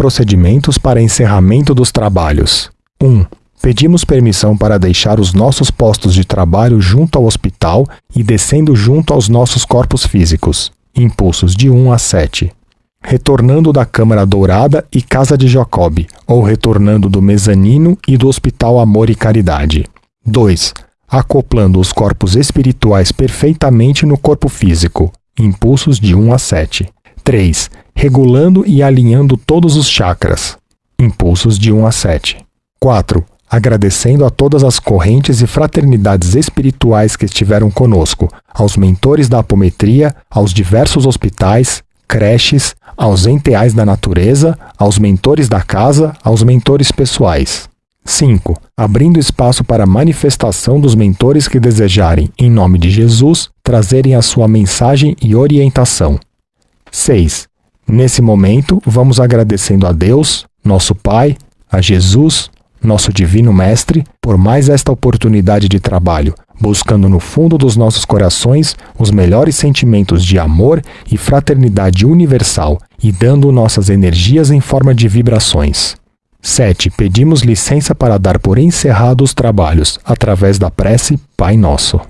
procedimentos para encerramento dos trabalhos. 1. Pedimos permissão para deixar os nossos postos de trabalho junto ao hospital e descendo junto aos nossos corpos físicos. Impulsos de 1 a 7. Retornando da Câmara Dourada e Casa de Jacob, ou retornando do mezanino e do Hospital Amor e Caridade. 2. Acoplando os corpos espirituais perfeitamente no corpo físico. Impulsos de 1 a 7. 3. Regulando e alinhando todos os chakras. Impulsos de 1 a 7. 4 agradecendo a todas as correntes e fraternidades espirituais que estiveram conosco, aos mentores da apometria, aos diversos hospitais, creches, aos enteais da natureza, aos mentores da casa, aos mentores pessoais. 5. Abrindo espaço para a manifestação dos mentores que desejarem, em nome de Jesus, trazerem a sua mensagem e orientação. 6. Nesse momento, vamos agradecendo a Deus, nosso Pai, a Jesus, nosso Divino Mestre, por mais esta oportunidade de trabalho, buscando no fundo dos nossos corações os melhores sentimentos de amor e fraternidade universal e dando nossas energias em forma de vibrações. 7. Pedimos licença para dar por encerrados os trabalhos, através da prece Pai Nosso.